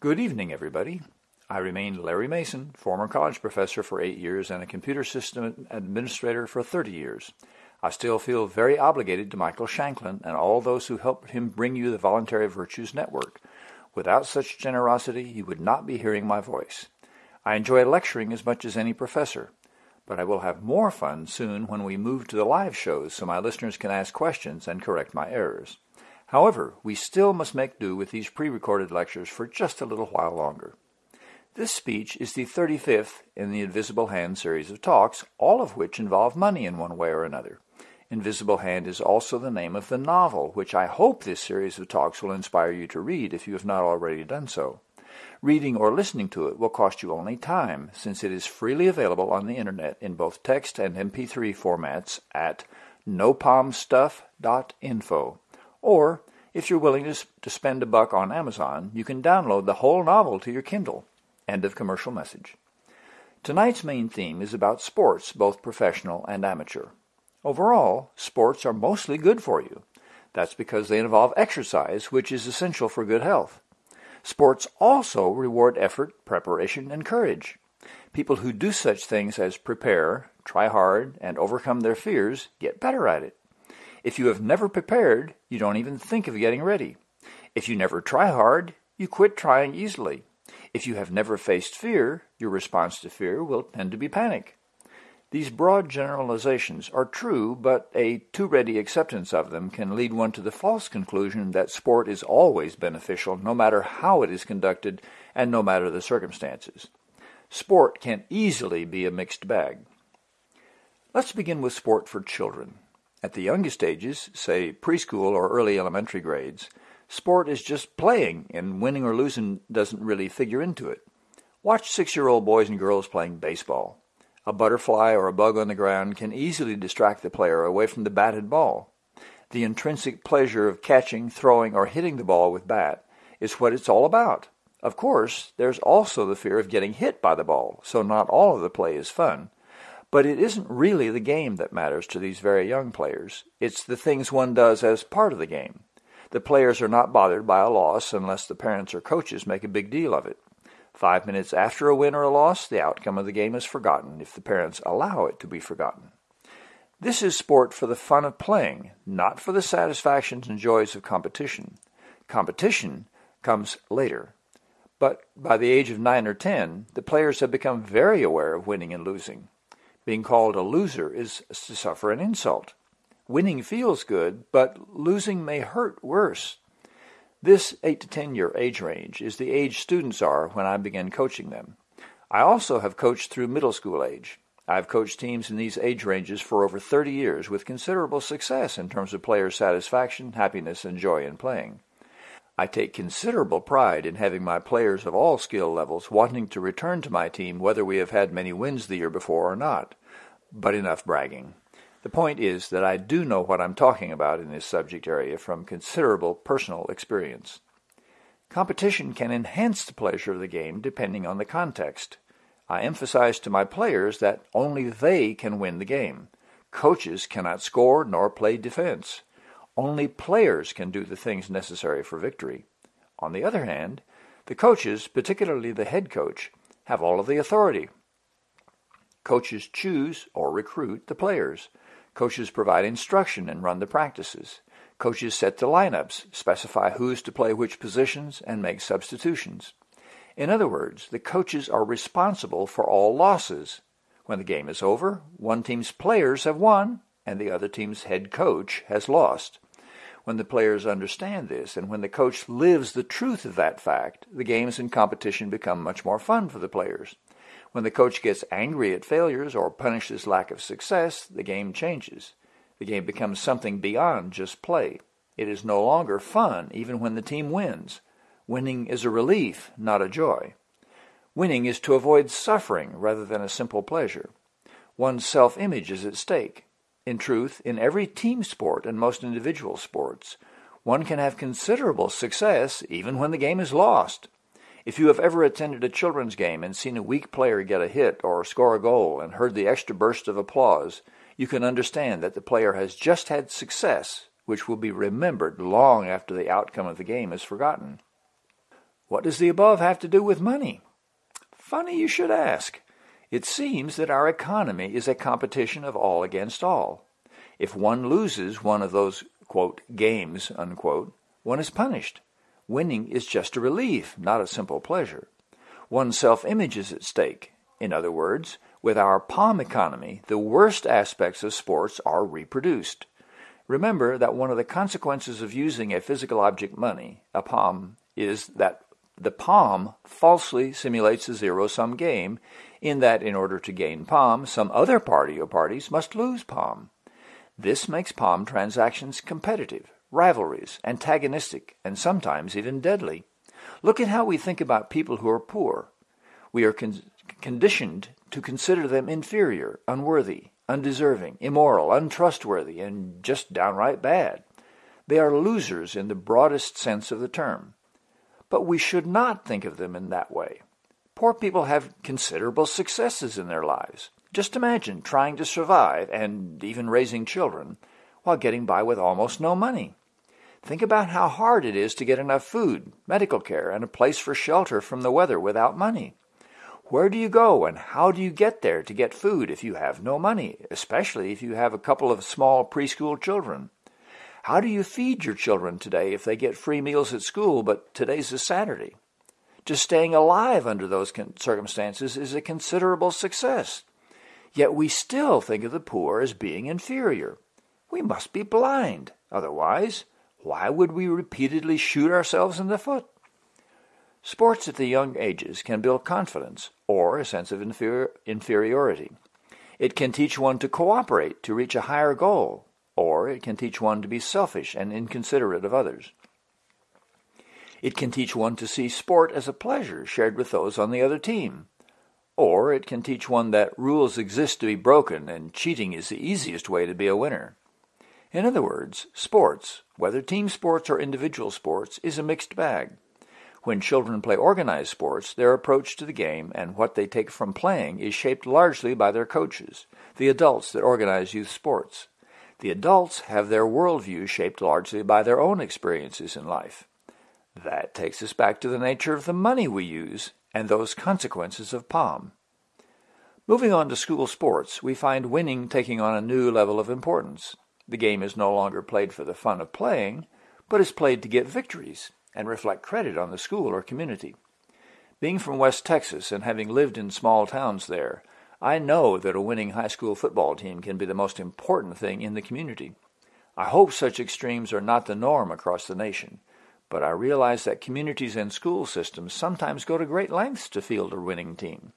Good evening, everybody. I remain Larry Mason, former college professor for eight years and a computer system administrator for 30 years. I still feel very obligated to Michael Shanklin and all those who helped him bring you the Voluntary Virtues Network. Without such generosity, you would not be hearing my voice. I enjoy lecturing as much as any professor, but I will have more fun soon when we move to the live shows so my listeners can ask questions and correct my errors. However, we still must make do with these pre-recorded lectures for just a little while longer. This speech is the 35th in the Invisible Hand series of talks, all of which involve money in one way or another. Invisible Hand is also the name of the novel, which I hope this series of talks will inspire you to read if you have not already done so. Reading or listening to it will cost you only time, since it is freely available on the internet in both text and MP3 formats at nopomstuff.info. Or, if you're willing to spend a buck on Amazon, you can download the whole novel to your Kindle. End of commercial message. Tonight's main theme is about sports, both professional and amateur. Overall, sports are mostly good for you. That's because they involve exercise, which is essential for good health. Sports also reward effort, preparation, and courage. People who do such things as prepare, try hard, and overcome their fears get better at it. If you have never prepared, you don't even think of getting ready. If you never try hard, you quit trying easily. If you have never faced fear, your response to fear will tend to be panic. These broad generalizations are true, but a too ready acceptance of them can lead one to the false conclusion that sport is always beneficial no matter how it is conducted and no matter the circumstances. Sport can easily be a mixed bag. Let's begin with sport for children. At the youngest ages, say preschool or early elementary grades, sport is just playing, and winning or losing doesn't really figure into it. Watch six-year-old boys and girls playing baseball. A butterfly or a bug on the ground can easily distract the player away from the batted ball. The intrinsic pleasure of catching, throwing, or hitting the ball with bat is what it's all about. Of course, there's also the fear of getting hit by the ball, so not all of the play is fun. But it isn't really the game that matters to these very young players. It's the things one does as part of the game. The players are not bothered by a loss unless the parents or coaches make a big deal of it. Five minutes after a win or a loss, the outcome of the game is forgotten if the parents allow it to be forgotten. This is sport for the fun of playing, not for the satisfactions and joys of competition. Competition comes later. But by the age of nine or ten, the players have become very aware of winning and losing. Being called a loser is to suffer an insult. Winning feels good, but losing may hurt worse. This 8 to 10 year age range is the age students are when I begin coaching them. I also have coached through middle school age. I've coached teams in these age ranges for over 30 years with considerable success in terms of player satisfaction, happiness, and joy in playing. I take considerable pride in having my players of all skill levels wanting to return to my team whether we have had many wins the year before or not. But enough bragging. The point is that I do know what I'm talking about in this subject area from considerable personal experience. Competition can enhance the pleasure of the game depending on the context. I emphasize to my players that only they can win the game. Coaches cannot score nor play defense. Only players can do the things necessary for victory. On the other hand, the coaches, particularly the head coach, have all of the authority. Coaches choose or recruit the players. Coaches provide instruction and run the practices. Coaches set the lineups, specify who's to play which positions, and make substitutions. In other words, the coaches are responsible for all losses. When the game is over, one team's players have won and the other team's head coach has lost. When the players understand this, and when the coach lives the truth of that fact, the games and competition become much more fun for the players. When the coach gets angry at failures or punishes lack of success, the game changes. The game becomes something beyond just play. It is no longer fun even when the team wins. Winning is a relief, not a joy. Winning is to avoid suffering rather than a simple pleasure. One's self-image is at stake. In truth, in every team sport and most individual sports, one can have considerable success even when the game is lost. If you have ever attended a children's game and seen a weak player get a hit or score a goal and heard the extra burst of applause, you can understand that the player has just had success, which will be remembered long after the outcome of the game is forgotten. What does the above have to do with money? Funny you should ask. It seems that our economy is a competition of all against all. If one loses one of those, quote, games, unquote, one is punished. Winning is just a relief, not a simple pleasure. One's self-image is at stake. In other words, with our POM economy, the worst aspects of sports are reproduced. Remember that one of the consequences of using a physical object money, a POM, is that the POM falsely simulates a zero-sum game in that in order to gain POM, some other party or parties must lose POM. This makes POM transactions competitive, rivalries, antagonistic, and sometimes even deadly. Look at how we think about people who are poor. We are con conditioned to consider them inferior, unworthy, undeserving, immoral, untrustworthy, and just downright bad. They are losers in the broadest sense of the term. But we should not think of them in that way. Poor people have considerable successes in their lives. Just imagine trying to survive, and even raising children, while getting by with almost no money. Think about how hard it is to get enough food, medical care, and a place for shelter from the weather without money. Where do you go and how do you get there to get food if you have no money, especially if you have a couple of small preschool children? How do you feed your children today if they get free meals at school, but today's a Saturday? Just staying alive under those circumstances is a considerable success. Yet we still think of the poor as being inferior. We must be blind. Otherwise, why would we repeatedly shoot ourselves in the foot? Sports at the young ages can build confidence or a sense of inferi inferiority. It can teach one to cooperate to reach a higher goal it can teach one to be selfish and inconsiderate of others. It can teach one to see sport as a pleasure shared with those on the other team. Or it can teach one that rules exist to be broken and cheating is the easiest way to be a winner. In other words, sports, whether team sports or individual sports, is a mixed bag. When children play organized sports, their approach to the game and what they take from playing is shaped largely by their coaches, the adults that organize youth sports. The adults have their worldview shaped largely by their own experiences in life. That takes us back to the nature of the money we use and those consequences of POM. Moving on to school sports, we find winning taking on a new level of importance. The game is no longer played for the fun of playing, but is played to get victories and reflect credit on the school or community. Being from West Texas and having lived in small towns there, I know that a winning high school football team can be the most important thing in the community. I hope such extremes are not the norm across the nation, but I realize that communities and school systems sometimes go to great lengths to field a winning team.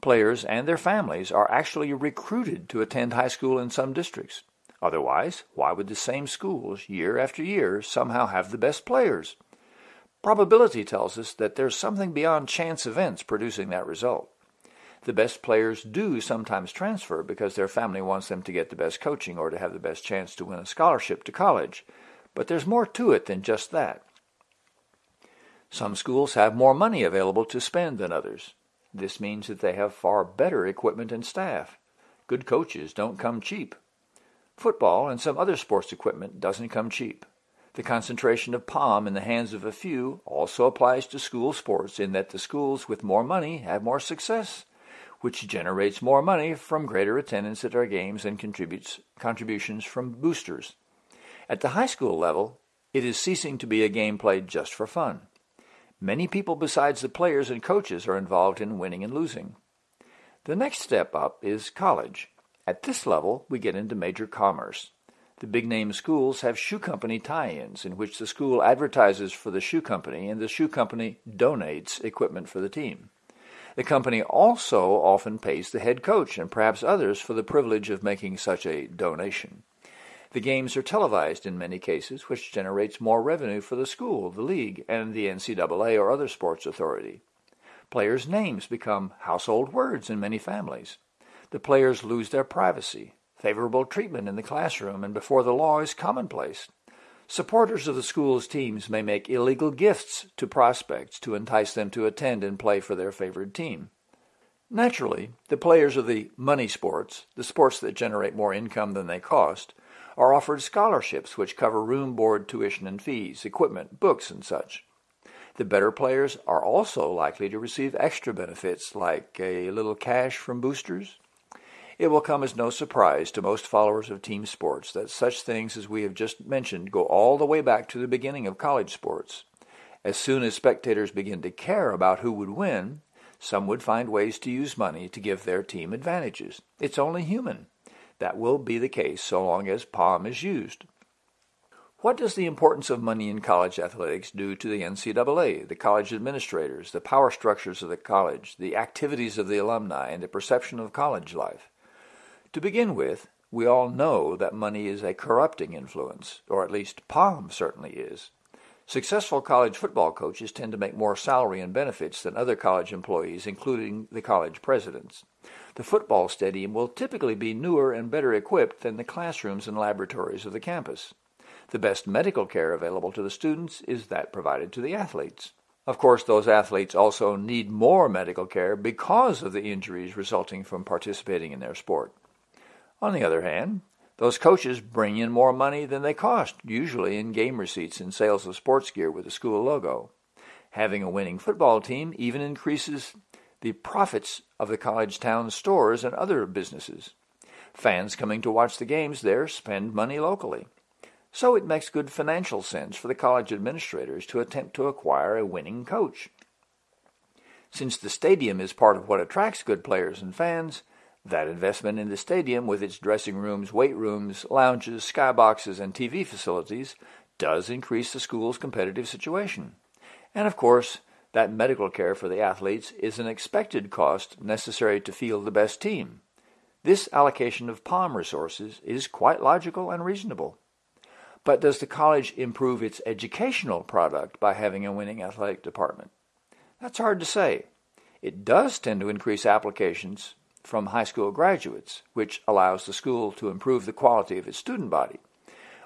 Players and their families are actually recruited to attend high school in some districts. Otherwise, why would the same schools, year after year, somehow have the best players? Probability tells us that there's something beyond chance events producing that result. The best players do sometimes transfer because their family wants them to get the best coaching or to have the best chance to win a scholarship to college. But there's more to it than just that. Some schools have more money available to spend than others. This means that they have far better equipment and staff. Good coaches don't come cheap. Football and some other sports equipment doesn't come cheap. The concentration of POM in the hands of a few also applies to school sports in that the schools with more money have more success which generates more money from greater attendance at our games and contributes contributions from boosters. At the high school level, it is ceasing to be a game played just for fun. Many people besides the players and coaches are involved in winning and losing. The next step up is college. At this level, we get into major commerce. The big-name schools have shoe company tie-ins in which the school advertises for the shoe company and the shoe company donates equipment for the team. The company also often pays the head coach and perhaps others for the privilege of making such a donation. The games are televised in many cases, which generates more revenue for the school, the league, and the NCAA or other sports authority. Players' names become household words in many families. The players lose their privacy. Favorable treatment in the classroom and before the law is commonplace. Supporters of the school's teams may make illegal gifts to prospects to entice them to attend and play for their favored team. Naturally, the players of the money sports, the sports that generate more income than they cost, are offered scholarships which cover room, board, tuition, and fees, equipment, books, and such. The better players are also likely to receive extra benefits like a little cash from boosters. It will come as no surprise to most followers of team sports that such things as we have just mentioned go all the way back to the beginning of college sports. As soon as spectators begin to care about who would win, some would find ways to use money to give their team advantages. It's only human. That will be the case so long as POM is used. What does the importance of money in college athletics do to the NCAA, the college administrators, the power structures of the college, the activities of the alumni, and the perception of college life? To begin with, we all know that money is a corrupting influence, or at least POM certainly is. Successful college football coaches tend to make more salary and benefits than other college employees, including the college presidents. The football stadium will typically be newer and better equipped than the classrooms and laboratories of the campus. The best medical care available to the students is that provided to the athletes. Of course, those athletes also need more medical care because of the injuries resulting from participating in their sport. On the other hand, those coaches bring in more money than they cost, usually in game receipts and sales of sports gear with the school logo. Having a winning football team even increases the profits of the college town stores and other businesses. Fans coming to watch the games there spend money locally. So it makes good financial sense for the college administrators to attempt to acquire a winning coach. Since the stadium is part of what attracts good players and fans, that investment in the stadium, with its dressing rooms, weight rooms, lounges, skyboxes, and TV facilities, does increase the school's competitive situation. And of course, that medical care for the athletes is an expected cost necessary to field the best team. This allocation of POM resources is quite logical and reasonable. But does the college improve its educational product by having a winning athletic department? That's hard to say. It does tend to increase applications from high school graduates, which allows the school to improve the quality of its student body.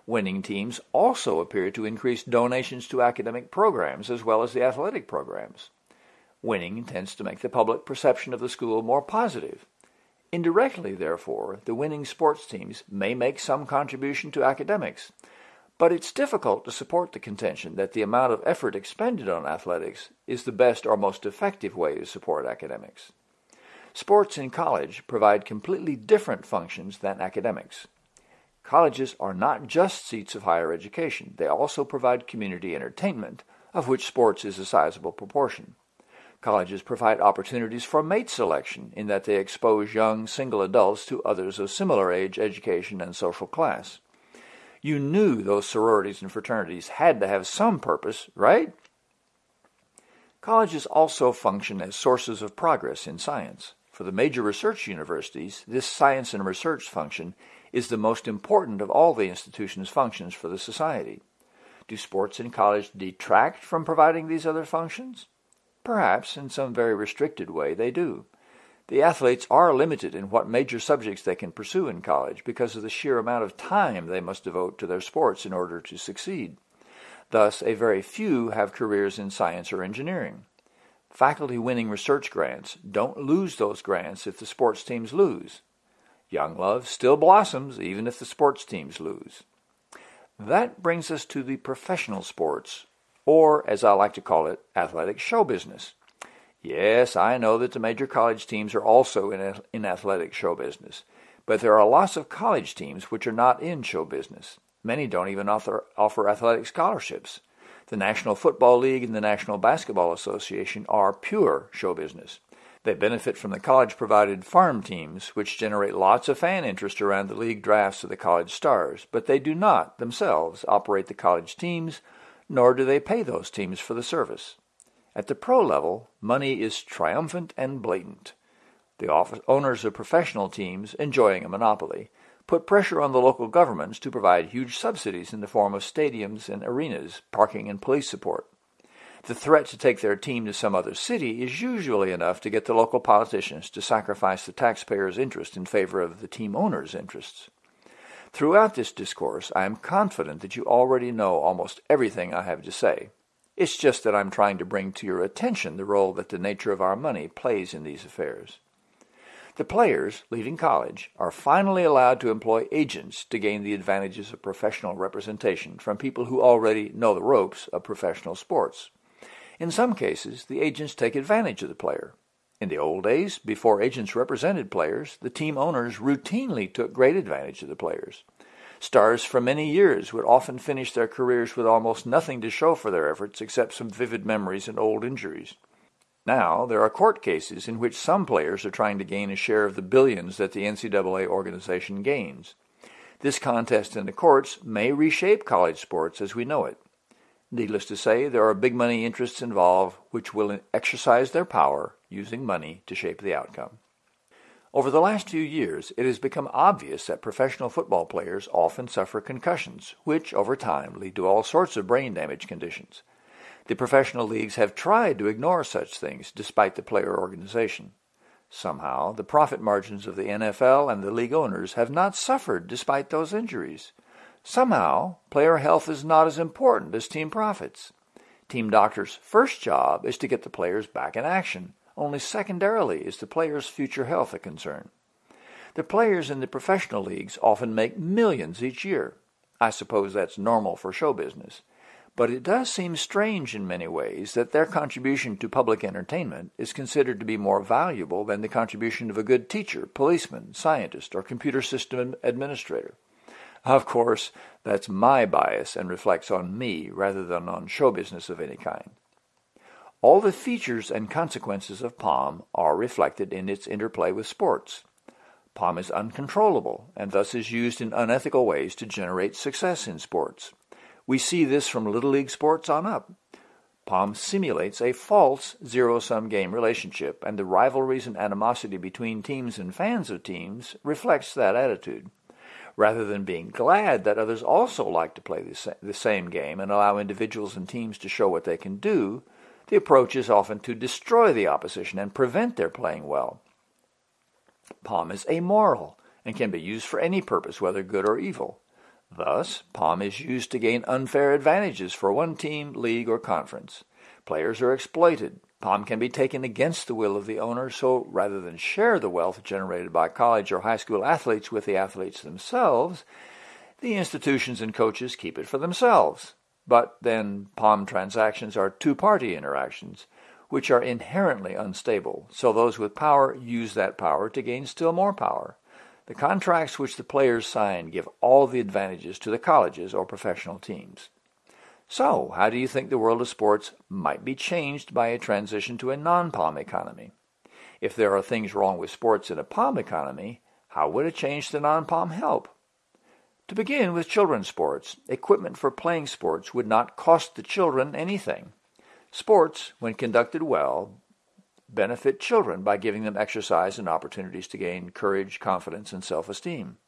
Winning teams also appear to increase donations to academic programs as well as the athletic programs. Winning tends to make the public perception of the school more positive. Indirectly, therefore, the winning sports teams may make some contribution to academics, but it's difficult to support the contention that the amount of effort expended on athletics is the best or most effective way to support academics. Sports in college provide completely different functions than academics. Colleges are not just seats of higher education, they also provide community entertainment, of which sports is a sizable proportion. Colleges provide opportunities for mate selection in that they expose young single adults to others of similar age, education, and social class you knew those sororities and fraternities had to have some purpose, right? Colleges also function as sources of progress in science. For the major research universities, this science and research function is the most important of all the institution's functions for the society. Do sports in college detract from providing these other functions? Perhaps, in some very restricted way, they do. The athletes are limited in what major subjects they can pursue in college because of the sheer amount of time they must devote to their sports in order to succeed. Thus, a very few have careers in science or engineering. Faculty winning research grants don't lose those grants if the sports teams lose. Young love still blossoms even if the sports teams lose. That brings us to the professional sports, or as I like to call it, athletic show business. Yes, I know that the major college teams are also in, in athletic show business, but there are lots of college teams which are not in show business. Many don't even offer, offer athletic scholarships. The National Football League and the National Basketball Association are pure show business. They benefit from the college provided farm teams, which generate lots of fan interest around the league drafts of the college stars, but they do not themselves operate the college teams, nor do they pay those teams for the service. At the pro level, money is triumphant and blatant. The owners of professional teams, enjoying a monopoly, put pressure on the local governments to provide huge subsidies in the form of stadiums and arenas, parking, and police support. The threat to take their team to some other city is usually enough to get the local politicians to sacrifice the taxpayer's interest in favor of the team owner's interests. Throughout this discourse, I am confident that you already know almost everything I have to say. It's just that I'm trying to bring to your attention the role that the nature of our money plays in these affairs. The players, leaving college, are finally allowed to employ agents to gain the advantages of professional representation from people who already know the ropes of professional sports. In some cases, the agents take advantage of the player. In the old days, before agents represented players, the team owners routinely took great advantage of the players. Stars for many years would often finish their careers with almost nothing to show for their efforts except some vivid memories and old injuries. Now, there are court cases in which some players are trying to gain a share of the billions that the NCAA organization gains. This contest in the courts may reshape college sports as we know it. Needless to say, there are big money interests involved which will exercise their power using money to shape the outcome. Over the last few years, it has become obvious that professional football players often suffer concussions, which over time lead to all sorts of brain damage conditions. The professional leagues have tried to ignore such things despite the player organization. Somehow, the profit margins of the NFL and the league owners have not suffered despite those injuries. Somehow, player health is not as important as team profits. Team doctors' first job is to get the players back in action. Only secondarily is the players' future health a concern. The players in the professional leagues often make millions each year. I suppose that's normal for show business. But it does seem strange in many ways that their contribution to public entertainment is considered to be more valuable than the contribution of a good teacher, policeman, scientist, or computer system administrator. Of course, that's my bias and reflects on me rather than on show business of any kind. All the features and consequences of POM are reflected in its interplay with sports. POM is uncontrollable and thus is used in unethical ways to generate success in sports. We see this from Little League sports on up. POM simulates a false zero-sum game relationship, and the rivalries and animosity between teams and fans of teams reflects that attitude. Rather than being glad that others also like to play the same game and allow individuals and teams to show what they can do, the approach is often to destroy the opposition and prevent their playing well. POM is amoral and can be used for any purpose, whether good or evil. Thus, POM is used to gain unfair advantages for one team, league, or conference. Players are exploited. POM can be taken against the will of the owner, so rather than share the wealth generated by college or high school athletes with the athletes themselves, the institutions and coaches keep it for themselves. But then POM transactions are two-party interactions, which are inherently unstable, so those with power use that power to gain still more power. The contracts which the players sign give all the advantages to the colleges or professional teams. So, how do you think the world of sports might be changed by a transition to a non-POM economy? If there are things wrong with sports in a POM economy, how would a change to non-POM help? To begin with children's sports, equipment for playing sports would not cost the children anything. Sports, when conducted well, benefit children by giving them exercise and opportunities to gain courage, confidence, and self-esteem.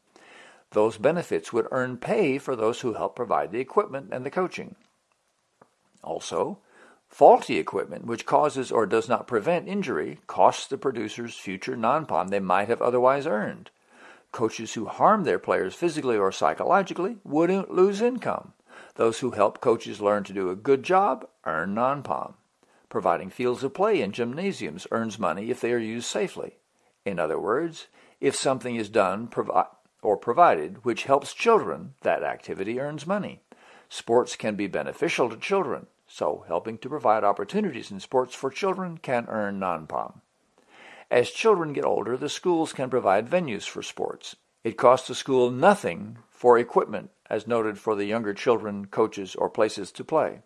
Those benefits would earn pay for those who help provide the equipment and the coaching. Also, faulty equipment which causes or does not prevent injury costs the producers future non-POM they might have otherwise earned. Coaches who harm their players physically or psychologically wouldn't lose income. Those who help coaches learn to do a good job earn non-POM. Providing fields of play and gymnasiums earns money if they are used safely. In other words, if something is done provi or provided which helps children, that activity earns money. Sports can be beneficial to children, so helping to provide opportunities in sports for children can earn non-POM. As children get older, the schools can provide venues for sports. It costs the school nothing for equipment, as noted for the younger children, coaches, or places to play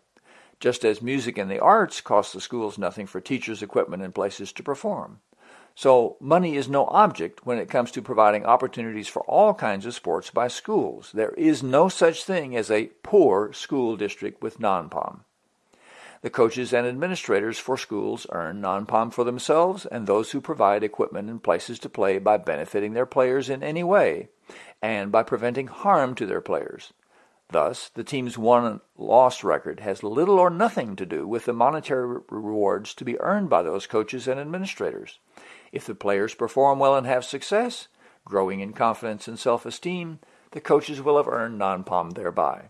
just as music and the arts cost the schools nothing for teachers, equipment, and places to perform. So money is no object when it comes to providing opportunities for all kinds of sports by schools. There is no such thing as a poor school district with non-POM. The coaches and administrators for schools earn non-POM for themselves and those who provide equipment and places to play by benefiting their players in any way and by preventing harm to their players. Thus, the team's won-loss record has little or nothing to do with the monetary rewards to be earned by those coaches and administrators. If the players perform well and have success, growing in confidence and self-esteem, the coaches will have earned non-POM thereby.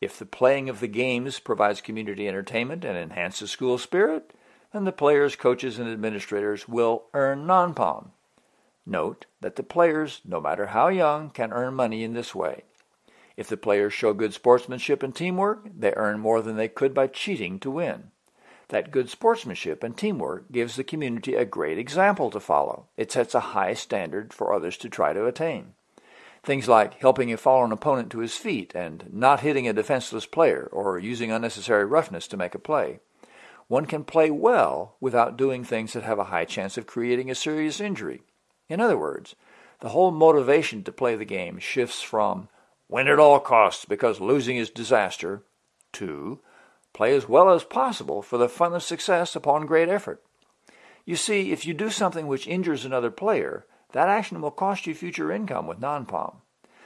If the playing of the games provides community entertainment and enhances school spirit, then the players, coaches, and administrators will earn non-POM. Note that the players, no matter how young, can earn money in this way. If the players show good sportsmanship and teamwork, they earn more than they could by cheating to win. That good sportsmanship and teamwork gives the community a great example to follow. It sets a high standard for others to try to attain. Things like helping a fallen opponent to his feet and not hitting a defenseless player or using unnecessary roughness to make a play. One can play well without doing things that have a high chance of creating a serious injury. In other words, the whole motivation to play the game shifts from win at all costs because losing is disaster Two, play as well as possible for the fun of success upon great effort. You see, if you do something which injures another player, that action will cost you future income with non-POM.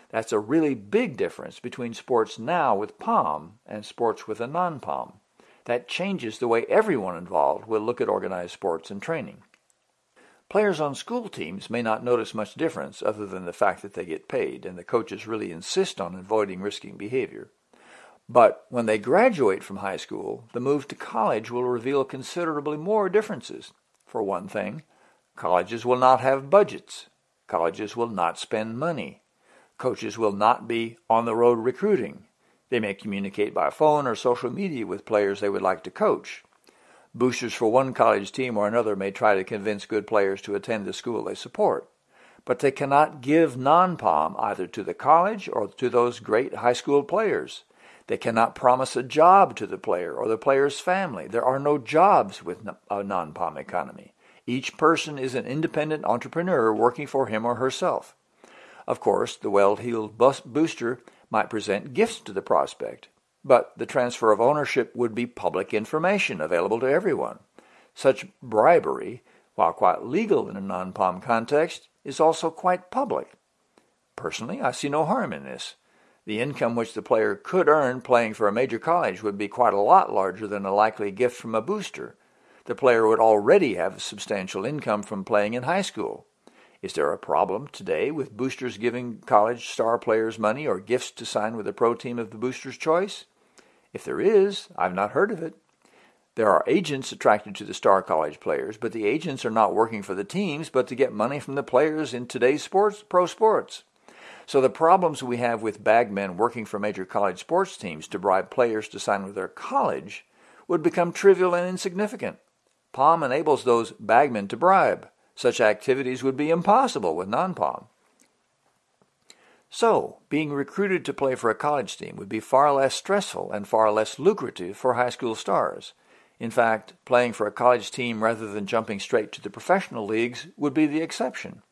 That's a really big difference between sports now with POM and sports with a non-POM. That changes the way everyone involved will look at organized sports and training. Players on school teams may not notice much difference other than the fact that they get paid and the coaches really insist on avoiding risking behavior. But when they graduate from high school, the move to college will reveal considerably more differences. For one thing, colleges will not have budgets. Colleges will not spend money. Coaches will not be on the road recruiting. They may communicate by phone or social media with players they would like to coach. Boosters for one college team or another may try to convince good players to attend the school they support, but they cannot give non-POM either to the college or to those great high school players. They cannot promise a job to the player or the player's family. There are no jobs with a uh, non-POM economy. Each person is an independent entrepreneur working for him or herself. Of course, the well-heeled booster might present gifts to the prospect, but the transfer of ownership would be public information available to everyone. Such bribery, while quite legal in a non-POM context, is also quite public. Personally, I see no harm in this. The income which the player could earn playing for a major college would be quite a lot larger than a likely gift from a booster. The player would already have substantial income from playing in high school. Is there a problem today with boosters giving college star players money or gifts to sign with a pro team of the booster's choice? If there is, I've not heard of it. There are agents attracted to the star college players, but the agents are not working for the teams, but to get money from the players in today's sports, pro sports. So the problems we have with bagmen working for major college sports teams to bribe players to sign with their college would become trivial and insignificant. POM enables those bagmen to bribe. Such activities would be impossible with non-POM. So, being recruited to play for a college team would be far less stressful and far less lucrative for high school stars. In fact, playing for a college team rather than jumping straight to the professional leagues would be the exception.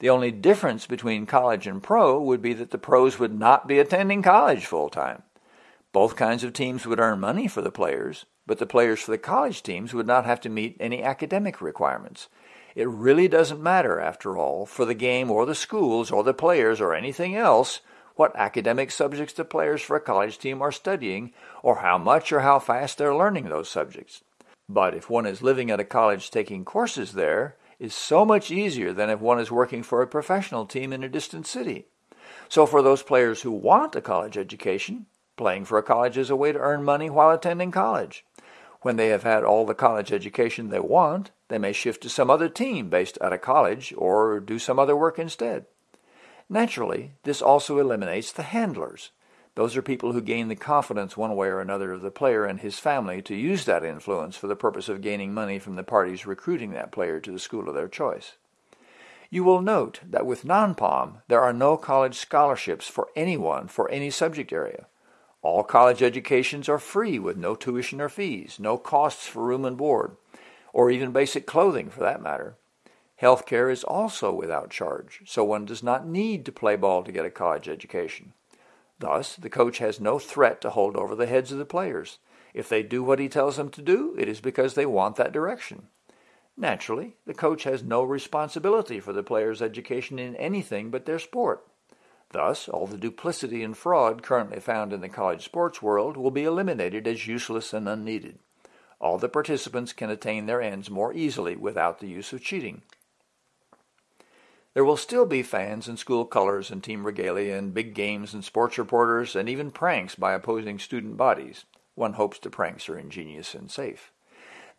The only difference between college and pro would be that the pros would not be attending college full time. Both kinds of teams would earn money for the players, but the players for the college teams would not have to meet any academic requirements. It really doesn't matter, after all, for the game or the schools or the players or anything else what academic subjects the players for a college team are studying or how much or how fast they're learning those subjects. But if one is living at a college taking courses there, is so much easier than if one is working for a professional team in a distant city. So for those players who want a college education, playing for a college is a way to earn money while attending college. When they have had all the college education they want, they may shift to some other team based at a college or do some other work instead. Naturally, this also eliminates the handlers. Those are people who gain the confidence one way or another of the player and his family to use that influence for the purpose of gaining money from the parties recruiting that player to the school of their choice. You will note that with non-POM, there are no college scholarships for anyone for any subject area. All college educations are free with no tuition or fees, no costs for room and board, or even basic clothing for that matter. Healthcare is also without charge, so one does not need to play ball to get a college education. Thus, the coach has no threat to hold over the heads of the players. If they do what he tells them to do, it is because they want that direction. Naturally, the coach has no responsibility for the player's education in anything but their sport. Thus, all the duplicity and fraud currently found in the college sports world will be eliminated as useless and unneeded. All the participants can attain their ends more easily without the use of cheating. There will still be fans in school colors and team regalia and big games and sports reporters and even pranks by opposing student bodies. One hopes the pranks are ingenious and safe.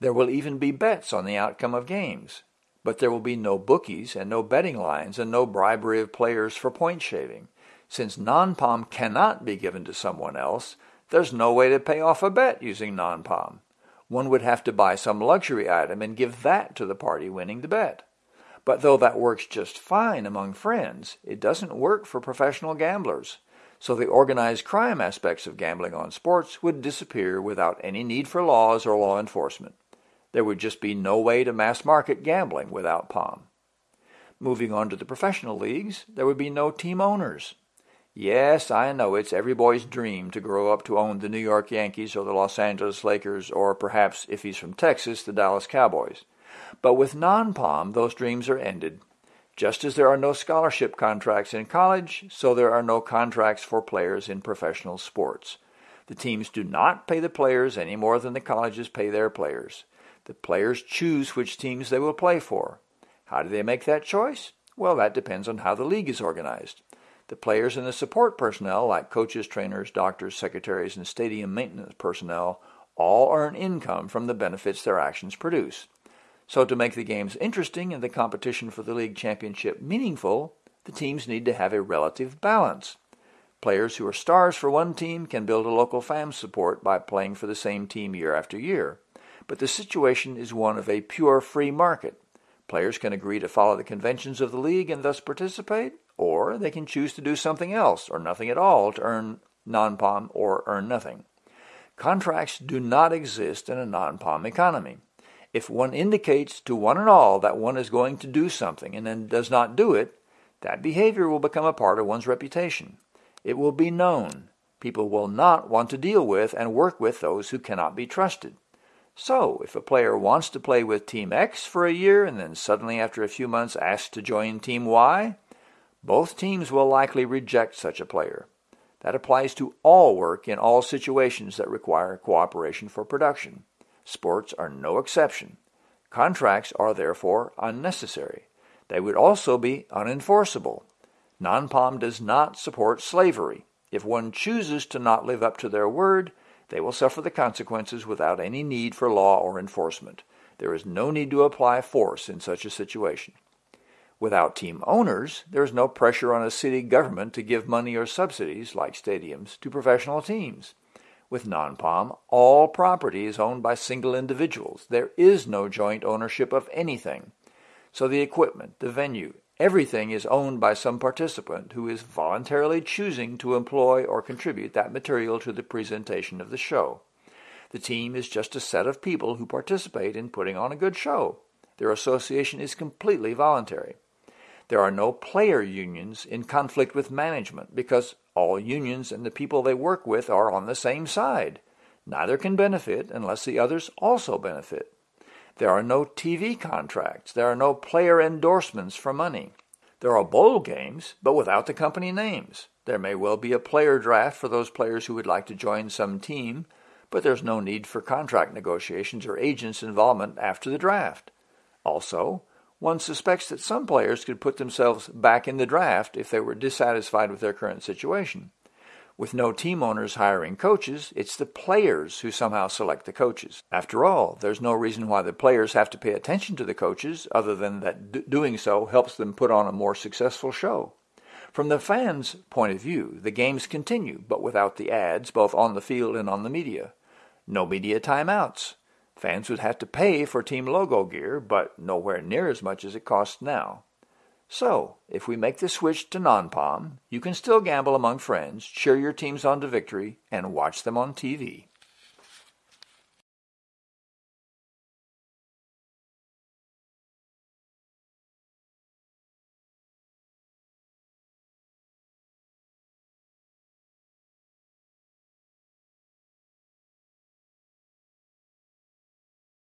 There will even be bets on the outcome of games. But there will be no bookies and no betting lines and no bribery of players for point shaving. Since non-POM cannot be given to someone else, there's no way to pay off a bet using non-POM. one would have to buy some luxury item and give that to the party winning the bet. But though that works just fine among friends, it doesn't work for professional gamblers. So the organized crime aspects of gambling on sports would disappear without any need for laws or law enforcement. There would just be no way to mass market gambling without POM. Moving on to the professional leagues, there would be no team owners. Yes, I know it's every boy's dream to grow up to own the New York Yankees or the Los Angeles Lakers or perhaps, if he's from Texas, the Dallas Cowboys. But with non-POM, those dreams are ended. Just as there are no scholarship contracts in college, so there are no contracts for players in professional sports. The teams do not pay the players any more than the colleges pay their players. The players choose which teams they will play for. How do they make that choice? Well, that depends on how the league is organized. The players and the support personnel, like coaches, trainers, doctors, secretaries, and stadium maintenance personnel, all earn income from the benefits their actions produce. So to make the games interesting and the competition for the league championship meaningful, the teams need to have a relative balance. Players who are stars for one team can build a local fan support by playing for the same team year after year. But the situation is one of a pure free market. Players can agree to follow the conventions of the league and thus participate, or they can choose to do something else or nothing at all to earn non-POM or earn nothing. Contracts do not exist in a non-POM economy. If one indicates to one and all that one is going to do something and then does not do it, that behavior will become a part of one's reputation. It will be known. People will not want to deal with and work with those who cannot be trusted. So, if a player wants to play with Team X for a year and then suddenly after a few months asks to join Team Y, both teams will likely reject such a player. That applies to all work in all situations that require cooperation for production. Sports are no exception. Contracts are therefore unnecessary. They would also be unenforceable. Non-POM does not support slavery. If one chooses to not live up to their word, they will suffer the consequences without any need for law or enforcement. There is no need to apply force in such a situation. Without team owners, there is no pressure on a city government to give money or subsidies, like stadiums, to professional teams. With non-POM, all property is owned by single individuals. There is no joint ownership of anything. So the equipment, the venue, everything is owned by some participant who is voluntarily choosing to employ or contribute that material to the presentation of the show. The team is just a set of people who participate in putting on a good show. Their association is completely voluntary. There are no player unions in conflict with management because all unions and the people they work with are on the same side. Neither can benefit unless the others also benefit. There are no TV contracts. There are no player endorsements for money. There are bowl games, but without the company names. There may well be a player draft for those players who would like to join some team, but there's no need for contract negotiations or agents' involvement after the draft. Also, one suspects that some players could put themselves back in the draft if they were dissatisfied with their current situation. With no team owners hiring coaches, it's the players who somehow select the coaches. After all, there's no reason why the players have to pay attention to the coaches other than that doing so helps them put on a more successful show. From the fans' point of view, the games continue, but without the ads, both on the field and on the media. No media timeouts. Fans would have to pay for team logo gear, but nowhere near as much as it costs now. So, if we make the switch to non-POM, you can still gamble among friends, cheer your teams on to victory, and watch them on TV.